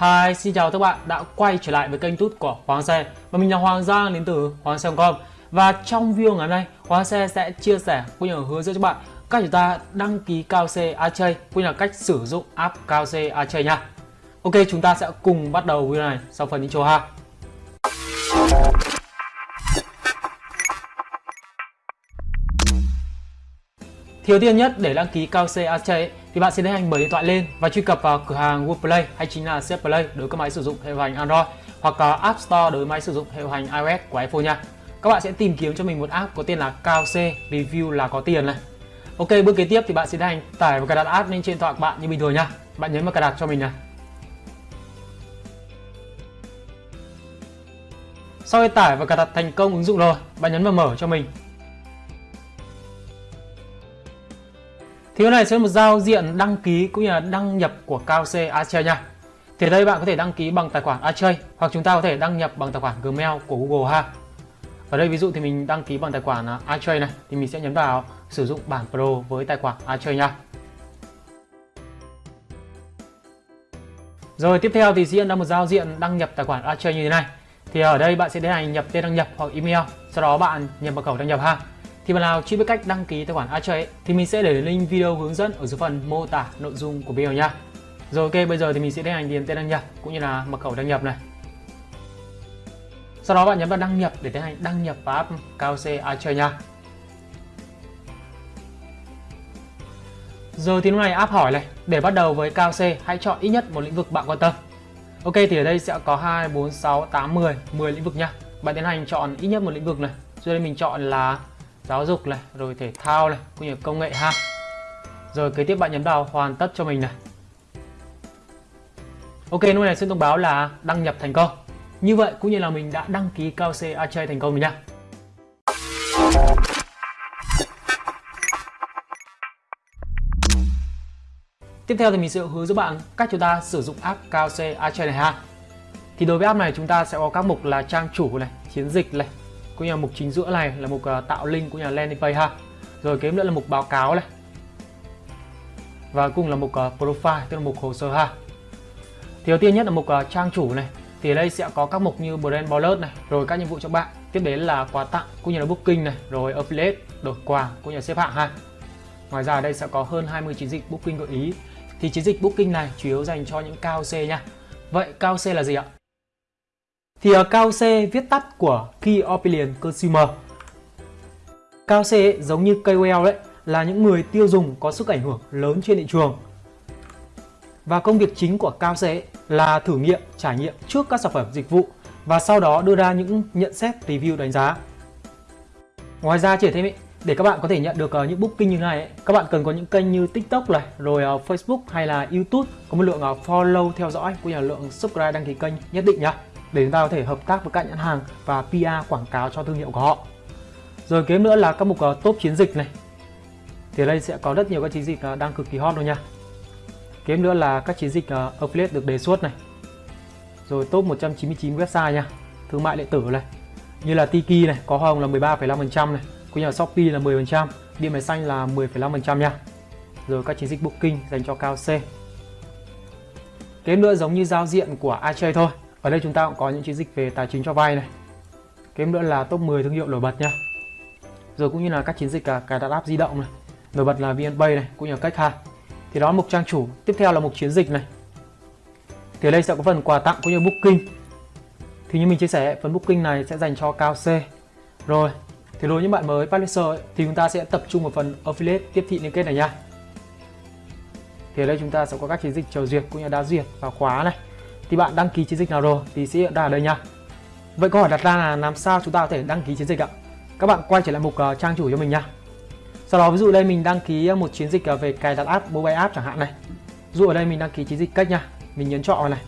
Hi, xin chào các bạn đã quay trở lại với kênh tút của Hoàng Xe. Và mình là Hoàng Giang đến từ Hoàng Xe.com Và trong video ngày hôm nay, Hoàng Xe sẽ chia sẻ cũng như hướng dẫn cho bạn cách chúng ta đăng ký cao C Archay cũng như là cách sử dụng app cao C Archay nha. Ok, chúng ta sẽ cùng bắt đầu video này sau phần intro ha. Thiếu tiên nhất để đăng ký cao C Archay thì bạn sẽ tiến hành mở điện thoại lên và truy cập vào cửa hàng Google Play hay chính là CF Play đối với các máy sử dụng hệ điều hành Android hoặc là App Store đối với máy sử dụng hệ điều hành iOS của iPhone nha. Các bạn sẽ tìm kiếm cho mình một app có tên là Cao C Review là có tiền này. Ok, bước kế tiếp thì bạn sẽ tiến hành tải và cài đặt app lên trên điện thoại của bạn như bình thường nha. Bạn nhấn vào cài đặt cho mình này. Sau khi tải và cài đặt thành công ứng dụng rồi, bạn nhấn vào mở cho mình Thì cái này sẽ là một giao diện đăng ký cũng như là đăng nhập của KOC Archer nha. Thì đây bạn có thể đăng ký bằng tài khoản Archer hoặc chúng ta có thể đăng nhập bằng tài khoản Gmail của Google ha. Ở đây ví dụ thì mình đăng ký bằng tài khoản à, Archer này thì mình sẽ nhấn vào sử dụng bản Pro với tài khoản Archer nha. Rồi tiếp theo thì sẽ hiện ra một giao diện đăng nhập tài khoản Archer như thế này. Thì ở đây bạn sẽ tiến hành nhập tên đăng nhập hoặc email, sau đó bạn nhập mật khẩu đăng nhập ha. Thì bạn nào chưa biết cách đăng ký tài khoản Archer thì mình sẽ để link video hướng dẫn ở dưới phần mô tả nội dung của video nha. Rồi ok, bây giờ thì mình sẽ tiến hành điền tên đăng nhập cũng như là mật khẩu đăng nhập này. Sau đó bạn nhấn vào đăng nhập để tiến hành đăng nhập vào app KOC Archer nha. Rồi thì lúc này app hỏi này, để bắt đầu với KOC hãy chọn ít nhất một lĩnh vực bạn quan tâm. Ok thì ở đây sẽ có 2, 4, 6, 8, 10, 10 lĩnh vực nha. Bạn tiến hành chọn ít nhất một lĩnh vực này. Rồi đây mình chọn là giáo dục này, rồi thể thao này, cũng như công nghệ ha. Rồi kế tiếp bạn nhấn vào hoàn tất cho mình này. Ok, lúc này sẽ thông báo là đăng nhập thành công. Như vậy cũng như là mình đã đăng ký cao C Archay thành công rồi nha. Tiếp theo thì mình sẽ hướng dẫn bạn cách chúng ta sử dụng app cao C Archay này ha. Thì đối với app này chúng ta sẽ có các mục là trang chủ này, chiến dịch này, cũng như là mục chính giữa này là mục à, tạo link cũng như là landing page ha. Rồi kế nữa là mục báo cáo này. Và cùng là mục à, profile, tức là mục hồ sơ ha. Thì đầu tiên nhất là mục à, trang chủ này. Thì ở đây sẽ có các mục như brand bonus này, rồi các nhiệm vụ cho bạn. Tiếp đến là quà tặng cũng như là booking này, rồi affiliate, đổi quà cũng như là xếp hạng ha. Ngoài ra ở đây sẽ có hơn 20 chiến dịch booking gợi ý. Thì chiến dịch booking này chủ yếu dành cho những cao C nha. Vậy cao C là gì ạ? Thì ờ, KOC viết tắt của Key Opinion Consumer. KOC ấy, giống như KOL đấy là những người tiêu dùng có sức ảnh hưởng lớn trên thị trường. Và công việc chính của KOC ấy là thử nghiệm, trải nghiệm trước các sản phẩm dịch vụ và sau đó đưa ra những nhận xét review đánh giá. Ngoài ra chỉ thêm ấy, để các bạn có thể nhận được ờ, những booking như này ấy, các bạn cần có những kênh như TikTok này, rồi ờ, Facebook hay là YouTube có một lượng follow theo dõi cũng như là lượng subscribe đăng ký kênh nhất định nhá để chúng ta có thể hợp tác với các nhãn hàng và PR quảng cáo cho thương hiệu của họ. Rồi kế nữa là các mục ờ, top chiến dịch này. Thì đây sẽ có rất nhiều các chiến dịch ờ, đang cực kỳ hot luôn nha. Kế nữa là các chiến dịch ờ, affiliate được đề xuất này. Rồi top 199 website nha, thương mại điện tử này. Như là Tiki này, có hoa hồng là 13,5% này, cũng như là Shopee là 10%, điện máy xanh là 10,5% nha. Rồi các chiến dịch booking dành cho cao C. Kế nữa giống như giao diện của iChase thôi ở đây chúng ta cũng có những chiến dịch về tài chính cho vay này. Kém nữa là top 10 thương hiệu nổi bật nha. Rồi cũng như là các chiến dịch cả cài đặt app di động này. Nổi bật là VNPay này, cũng như là cách ha. Thì đó là mục trang chủ. Tiếp theo là mục chiến dịch này. Thì ở đây sẽ có phần quà tặng cũng như booking. Thì như mình chia sẻ, phần booking này sẽ dành cho cao C. Rồi, thì đối với những bạn mới publisher ấy, thì chúng ta sẽ tập trung vào phần affiliate tiếp thị liên kết này nha. Thì ở đây chúng ta sẽ có các chiến dịch chờ duyệt cũng như đá duyệt và khóa này thì bạn đăng ký chiến dịch nào rồi? Thì sẽ hiện ra ở đây nha. Vậy câu hỏi đặt ra là làm sao chúng ta có thể đăng ký chiến dịch ạ? Các bạn quay trở lại mục uh, trang chủ cho mình nha. Sau đó ví dụ đây mình đăng ký ờ, một chiến dịch ờ, về cài đặt app mobile app chẳng hạn này. Ví dụ ở đây mình đăng ký chiến dịch cách nha. Mình nhấn chọn vào này.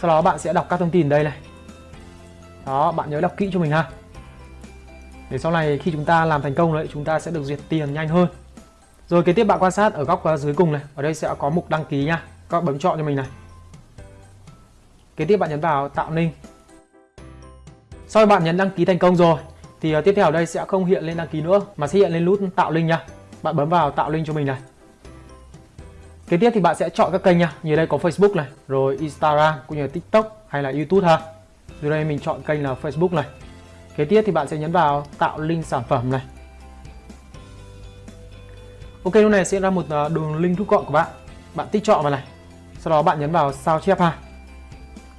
Sau đó bạn sẽ đọc các thông tin đây này. Đó bạn nhớ đọc kỹ cho mình ha. Để sau này khi chúng ta làm thành công đấy chúng ta sẽ được duyệt tiền nhanh hơn. Rồi kế tiếp bạn quan sát ở góc dưới cùng này. Ở đây sẽ có mục đăng ký nha. Các bạn bấm chọn cho mình này kế tiếp bạn nhấn vào tạo link sau khi bạn nhấn đăng ký thành công rồi thì ờ, tiếp theo ở đây sẽ không hiện lên đăng ký nữa mà sẽ hiện lên nút tạo link nha bạn bấm vào tạo link cho mình này Kế tiếp thì bạn sẽ chọn các kênh nha. Như đây có Facebook này, rồi Instagram cũng như là TikTok hay là YouTube ha. Dưới đây mình chọn kênh là Facebook này. Kế tiếp thì bạn sẽ nhấn vào tạo link sản phẩm này. Ok lúc này sẽ ra một ờ, đường link rút gọn của bạn. Bạn tích chọn vào này. Sau đó bạn nhấn vào sao chép ha.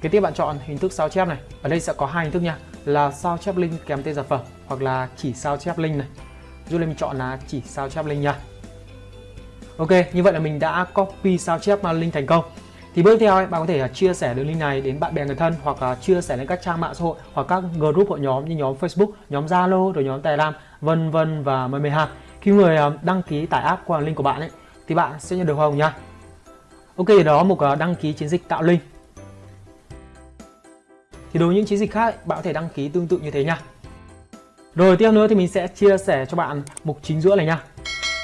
Kế tiếp bạn chọn hình thức sao chép này. Ở đây sẽ có hai hình thức nha, là sao chép link kèm tên sản phẩm hoặc là chỉ sao chép link này. Dù mình chọn là chỉ sao chép link nha. Ok, như vậy là mình đã copy sao chép link thành công. Thì bước theo bạn có thể à, chia sẻ đường link này đến bạn bè người thân hoặc là chia sẻ lên các trang mạng xã hội hoặc các group hội nhóm như nhóm Facebook, nhóm Zalo, rồi nhóm Telegram, vân vân và mười mười hàng. Khi người à, đăng ký tải app qua link của bạn ấy thì bạn sẽ nhận được hồng nha. Ok, đó mục à, đăng ký chiến dịch tạo link. Thì đối với những chiến dịch khác bạn có thể đăng ký tương tự như thế nha. Rồi tiếp nữa thì mình sẽ chia sẻ cho bạn mục chính giữa này nha.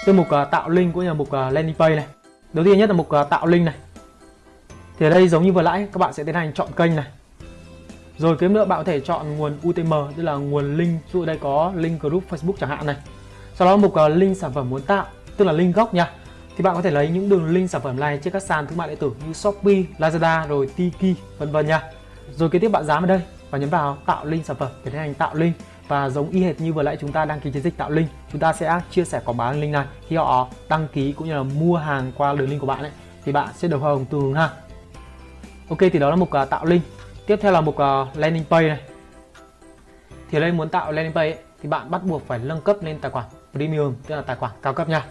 Từ mục uh, tạo link cũng như là mục uh, landing page này. Đầu tiên nhất là mục uh, tạo link này. Thì ở đây giống như vừa nãy các bạn sẽ tiến hành chọn kênh này. Rồi kiếm nữa bạn có thể chọn nguồn UTM tức là nguồn link, ví dụ đây có link group Facebook chẳng hạn này. Sau đó mục uh, link sản phẩm muốn tạo, tức là link gốc nha. Thì bạn có thể lấy những đường link sản phẩm này trên các sàn thương mại điện tử như Shopee, Lazada rồi Tiki vân vân nha. Rồi kế tiếp bạn dám vào đây và nhấn vào tạo link sản phẩm để tiến hành tạo link. Và giống y hệt như vừa nãy chúng ta đăng ký chiến dịch tạo link chúng ta sẽ chia sẻ quảng bá link này. Khi họ đăng ký cũng như là mua hàng qua đường link của bạn ấy thì bạn sẽ được hồng từ ha ok thì đó là mục uh, tạo link. Tiếp theo là mục uh, landing page này. Thì ở đây muốn tạo landing page ấy, thì bạn bắt buộc phải nâng cấp lên tài khoản premium tức là tài khoản cao cấp nha.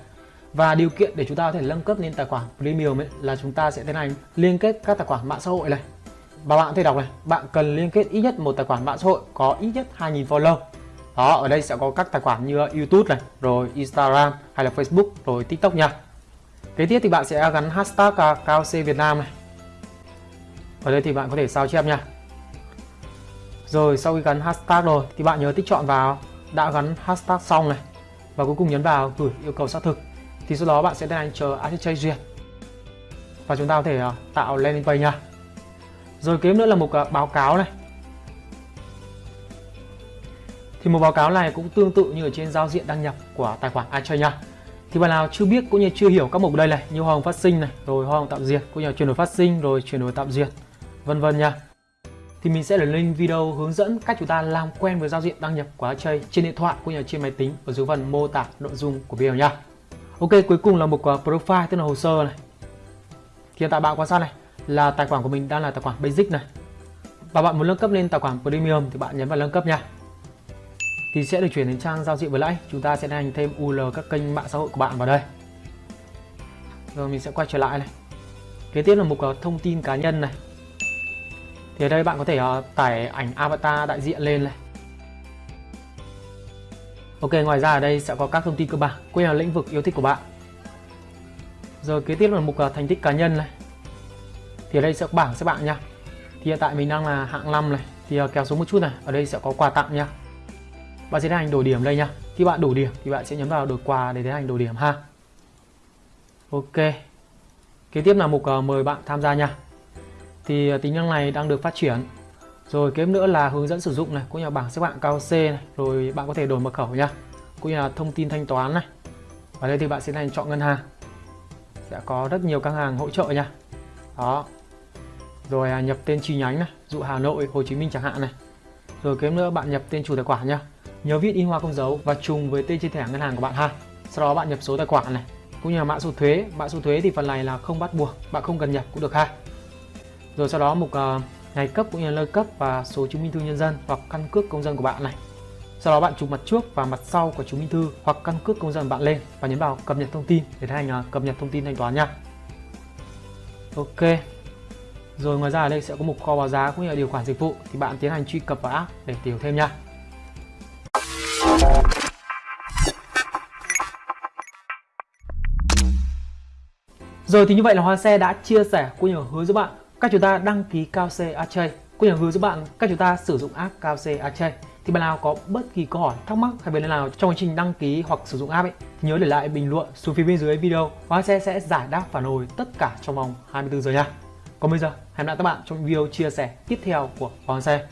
Và điều kiện để chúng ta có thể nâng cấp lên tài khoản premium ấy là chúng ta sẽ tiến hành liên kết các tài khoản mạng xã hội này và bạn có thể đọc này, bạn cần liên kết ít nhất một tài khoản mạng xã hội có ít nhất 2.000 follow. Đó, ở đây sẽ có các tài khoản như YouTube này, rồi Instagram hay là Facebook, rồi TikTok nha. Kế tiếp thì bạn sẽ gắn hashtag à, cao C Việt Nam này. Ở đây thì bạn có thể sao chép nha. Rồi, sau khi gắn hashtag rồi thì bạn nhớ tích chọn vào, đã gắn hashtag xong này, và cuối cùng nhấn vào gửi yêu cầu xác thực. Thì sau đó bạn sẽ tiến hành chờ ACH duyệt. Và chúng ta có thể à, tạo landing page nha rồi kế nữa là mục à, báo cáo này thì một báo cáo này cũng tương tự như ở trên giao diện đăng nhập của tài khoản iTrade nha. Thì bạn nào chưa biết cũng như chưa hiểu các mục đây này như hoa hồng phát sinh này, rồi hoa hồng tạm duyệt, cũng như chuyển đổi phát sinh rồi chuyển đổi tạm duyệt, vân vân nha. Thì mình sẽ để link video hướng dẫn cách chúng ta làm quen với giao diện đăng nhập của chơi trên điện thoại cũng như trên máy tính ở dưới phần mô tả nội dung của video nha. Ok, cuối cùng là mục à, profile tức là hồ sơ này. Thì hiện tại bạn quan sát này là tài khoản của mình đang là tài khoản basic này. Và bạn muốn nâng cấp lên tài khoản premium thì bạn nhấn vào nâng cấp nha. Thì sẽ được chuyển đến trang giao diện vừa nãy chúng ta sẽ hành thêm UL các kênh mạng xã hội của bạn vào đây. Rồi mình sẽ quay trở lại này. Kế tiếp là mục ờ, thông tin cá nhân này. Thì ở đây bạn có thể ờ, tải ảnh avatar đại diện lên này. Ok, ngoài ra ở đây sẽ có các thông tin cơ bản cũng là lĩnh vực yêu thích của bạn. Rồi kế tiếp là mục ờ, thành tích cá nhân này thì ở đây sẽ có bảng xếp bạn nha thì hiện tại mình đang là hạng 5 này. Thì ờ, kéo xuống một chút này. Ở đây sẽ có quà tặng nha bạn sẽ tiến hành đổi điểm đây nha khi bạn đủ điểm thì bạn sẽ nhấn vào đổi quà để tiến hành đổi điểm ha. Ok. Kế tiếp là mục uh, mời bạn tham gia nha thì uh, tính năng này đang được phát triển. Rồi kế nữa là hướng dẫn sử dụng này cũng như là bảng xếp hạng cao C này. Rồi bạn có thể đổi mật khẩu nha cũng như là thông tin thanh toán này. Ở đây thì bạn sẽ hành chọn ngân hàng. Sẽ có rất nhiều các hàng hỗ trợ nha đó rồi à, nhập tên chi nhánh này dụ Hà Nội Hồ Chí Minh chẳng hạn này rồi kế nữa bạn nhập tên chủ tài khoản nhá. Nhớ viết in hoa không dấu và trùng với tên trên thẻ ngân hàng của bạn ha. Sau đó bạn nhập số tài khoản này, cũng như là mã số thuế. Mã số thuế thì phần này là không bắt buộc, bạn không cần nhập cũng được ha. Rồi sau đó mục uh, ngày cấp cũng như là nơi cấp và số chứng minh thư nhân dân hoặc căn cước công dân của bạn này. Sau đó bạn chụp mặt trước và mặt sau của chứng minh thư hoặc căn cước công dân bạn lên và nhấn vào cập nhật thông tin để tiến hành uh, cập nhật thông tin thanh toán nha. Ok. Rồi ngoài ra ở đây sẽ có mục kho báo giá cũng như là điều khoản dịch vụ thì bạn tiến hành truy cập vào app để hiểu thêm nha. Rồi thì như vậy là Hoa Xe đã chia sẻ cũng như hướng giúp bạn cách chúng ta đăng ký Cao C Archay cũng như hướng giúp bạn cách chúng ta sử dụng app Cao C Archay thì bạn nào có bất kỳ câu hỏi, thắc mắc hay vấn đề nào trong quá trình đăng ký hoặc sử dụng app ấy, thì nhớ để lại bình luận xuống phía bên dưới video. Hoa Xe sẽ giải đáp phản hồi tất cả trong vòng 24 giờ nha. Còn bây giờ hẹn gặp lại các bạn trong video chia sẻ tiếp theo của Hoàng Xe